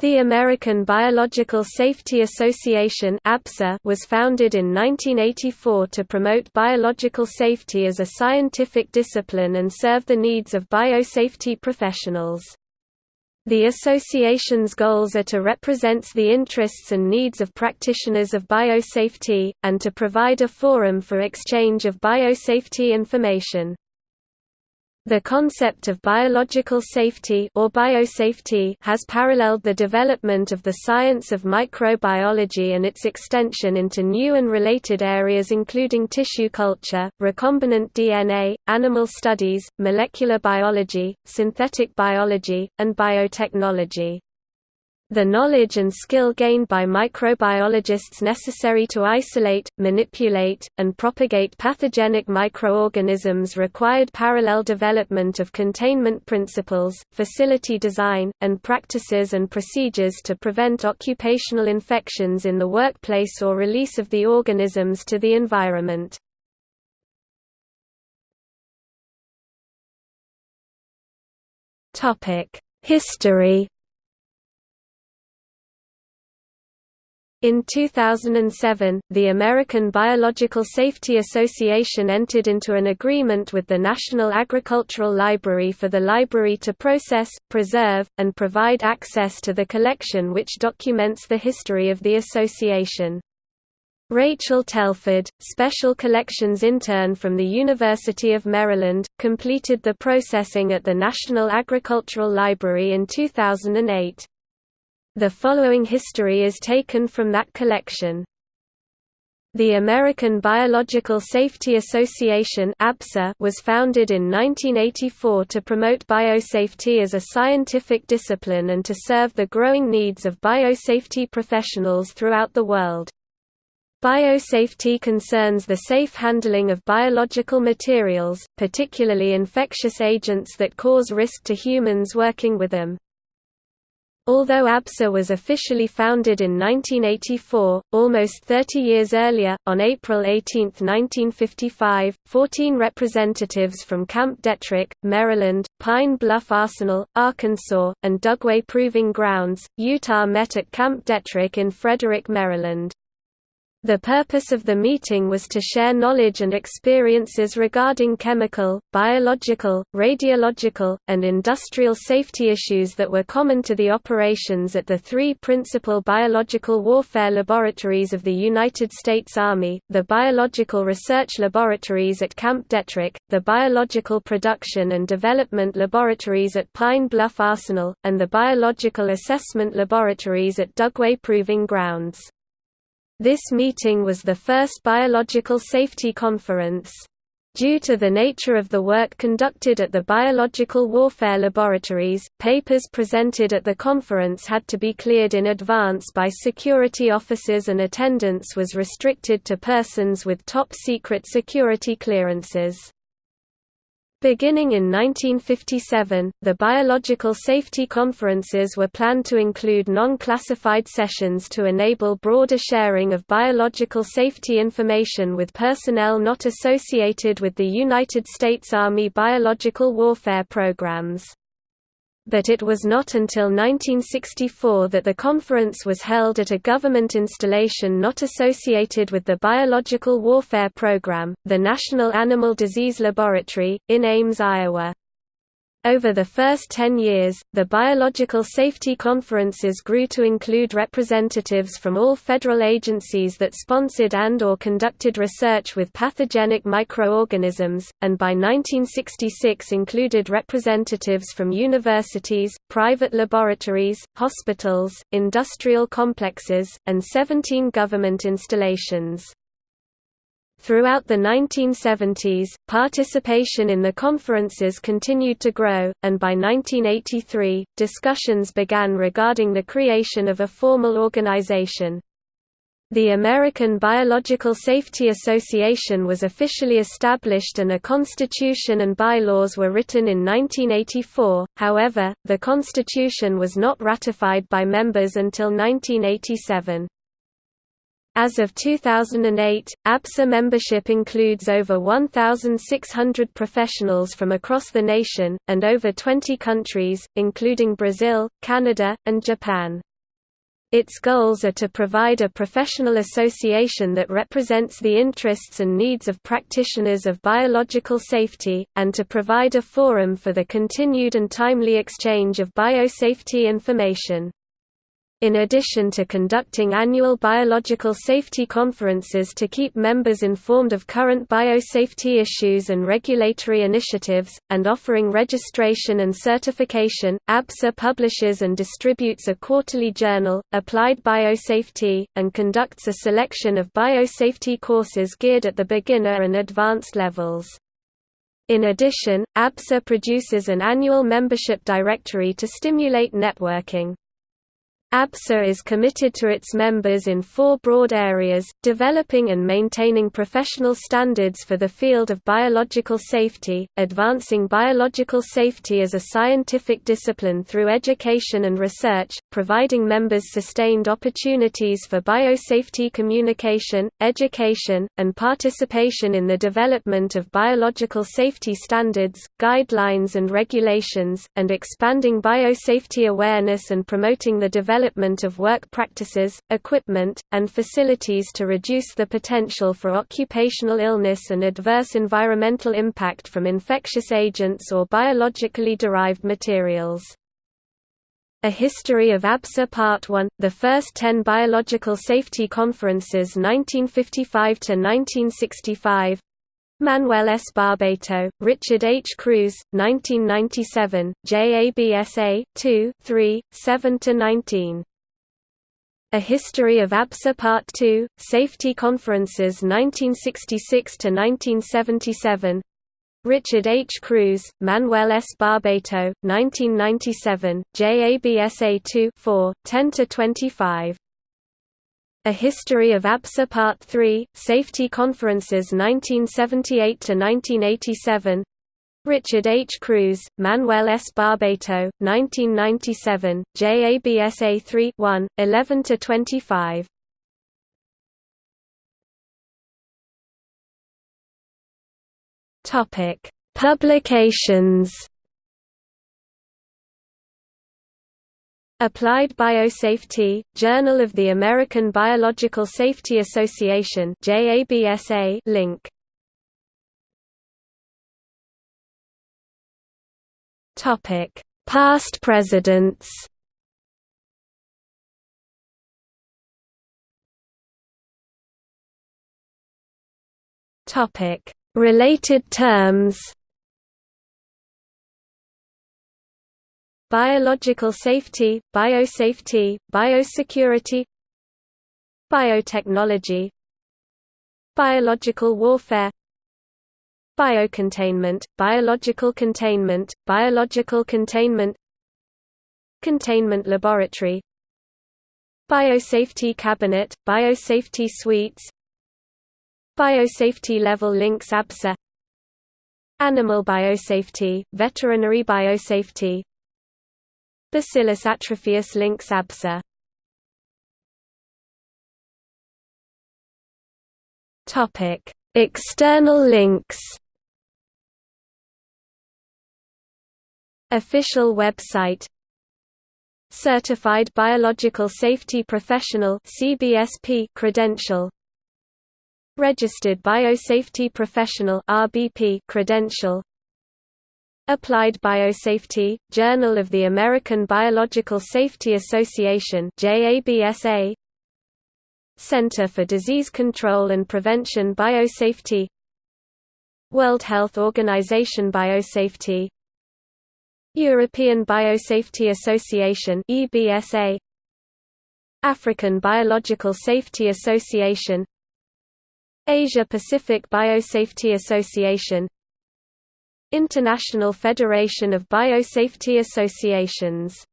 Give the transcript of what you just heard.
The American Biological Safety Association was founded in 1984 to promote biological safety as a scientific discipline and serve the needs of biosafety professionals. The association's goals are to represent the interests and needs of practitioners of biosafety, and to provide a forum for exchange of biosafety information. The concept of biological safety or biosafety has paralleled the development of the science of microbiology and its extension into new and related areas including tissue culture, recombinant DNA, animal studies, molecular biology, synthetic biology, and biotechnology. The knowledge and skill gained by microbiologists necessary to isolate, manipulate, and propagate pathogenic microorganisms required parallel development of containment principles, facility design, and practices and procedures to prevent occupational infections in the workplace or release of the organisms to the environment. History In 2007, the American Biological Safety Association entered into an agreement with the National Agricultural Library for the library to process, preserve, and provide access to the collection which documents the history of the association. Rachel Telford, Special Collections intern from the University of Maryland, completed the processing at the National Agricultural Library in 2008. The following history is taken from that collection. The American Biological Safety Association was founded in 1984 to promote biosafety as a scientific discipline and to serve the growing needs of biosafety professionals throughout the world. Biosafety concerns the safe handling of biological materials, particularly infectious agents that cause risk to humans working with them. Although ABSA was officially founded in 1984, almost 30 years earlier, on April 18, 1955, 14 representatives from Camp Detrick, Maryland, Pine Bluff Arsenal, Arkansas, and Dugway Proving Grounds, Utah met at Camp Detrick in Frederick, Maryland. The purpose of the meeting was to share knowledge and experiences regarding chemical, biological, radiological, and industrial safety issues that were common to the operations at the three principal biological warfare laboratories of the United States Army, the Biological Research Laboratories at Camp Detrick, the Biological Production and Development Laboratories at Pine Bluff Arsenal, and the Biological Assessment Laboratories at Dugway Proving Grounds. This meeting was the first biological safety conference. Due to the nature of the work conducted at the biological warfare laboratories, papers presented at the conference had to be cleared in advance by security officers and attendance was restricted to persons with top-secret security clearances. Beginning in 1957, the biological safety conferences were planned to include non-classified sessions to enable broader sharing of biological safety information with personnel not associated with the United States Army biological warfare programs but it was not until 1964 that the conference was held at a government installation not associated with the Biological Warfare Program, the National Animal Disease Laboratory, in Ames, Iowa. Over the first 10 years, the biological safety conferences grew to include representatives from all federal agencies that sponsored and or conducted research with pathogenic microorganisms, and by 1966 included representatives from universities, private laboratories, hospitals, industrial complexes, and 17 government installations. Throughout the 1970s, participation in the conferences continued to grow, and by 1983, discussions began regarding the creation of a formal organization. The American Biological Safety Association was officially established and a constitution and bylaws were written in 1984, however, the constitution was not ratified by members until 1987. As of 2008, ABSA membership includes over 1,600 professionals from across the nation, and over 20 countries, including Brazil, Canada, and Japan. Its goals are to provide a professional association that represents the interests and needs of practitioners of biological safety, and to provide a forum for the continued and timely exchange of biosafety information. In addition to conducting annual biological safety conferences to keep members informed of current biosafety issues and regulatory initiatives, and offering registration and certification, ABSA publishes and distributes a quarterly journal, Applied Biosafety, and conducts a selection of biosafety courses geared at the beginner and advanced levels. In addition, ABSA produces an annual membership directory to stimulate networking. ABSA is committed to its members in four broad areas, developing and maintaining professional standards for the field of biological safety, advancing biological safety as a scientific discipline through education and research, providing members sustained opportunities for biosafety communication, education, and participation in the development of biological safety standards, guidelines and regulations, and expanding biosafety awareness and promoting the development development of work practices, equipment, and facilities to reduce the potential for occupational illness and adverse environmental impact from infectious agents or biologically derived materials. A History of ABSA Part 1, the first ten biological safety conferences 1955–1965 Manuel S. Barbeito, Richard H. Kruse, 1997, JABSA, 2, 3, 7–19. A History of ABSA Part 2, Safety Conferences 1966–1977 Richard H. Kruse, Manuel S. Barbeito, 1997, JABSA 2 4, 10–25 a History of ABSA Part 3, Safety Conferences 1978–1987 Richard H. Kruse, Manuel S. Barbeito, 1997, JABSA 3 1, 11–25 Publications Applied Biosafety, Journal of the American Biological Safety Association link. Past presidents. Related terms. Biological safety, biosafety, biosecurity Biotechnology Biological warfare Biocontainment, biological containment, biological containment Containment laboratory Biosafety cabinet, biosafety suites Biosafety level links ABSA Animal biosafety, veterinary biosafety Bacillus atrophaeus links ABSA. Topic: External links. Official website Certified Biological Safety Professional CBSP credential Registered Biosafety Professional RBP credential Applied Biosafety, Journal of the American Biological Safety Association JABSA Center for Disease Control and Prevention Biosafety. World Health Organization Biosafety. European Biosafety Association EBSA African Biological Safety Association. Asia Pacific Biosafety Association International Federation of Biosafety Associations